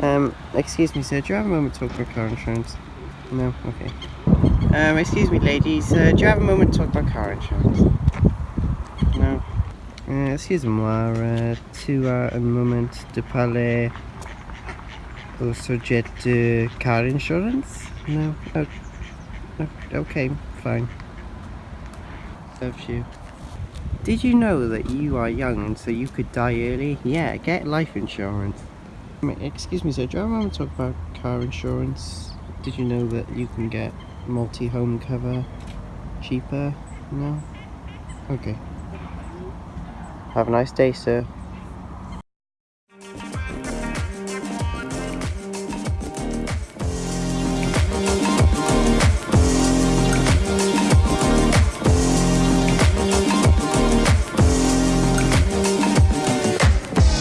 Um, excuse me, sir. Do you have a moment to talk about car insurance? No? Okay. Um, excuse me, ladies. Uh, do you have a moment to talk about car insurance? No? Uh, excusez-moi, euh, tu as un moment de parler au sujet de car insurance? No? Oh, okay, fine. Serves you. Did you know that you are young and so you could die early? Yeah, get life insurance. Excuse me, sir, do you moment to talk about car insurance? Did you know that you can get multi-home cover cheaper? No? Okay. Have a nice day, sir.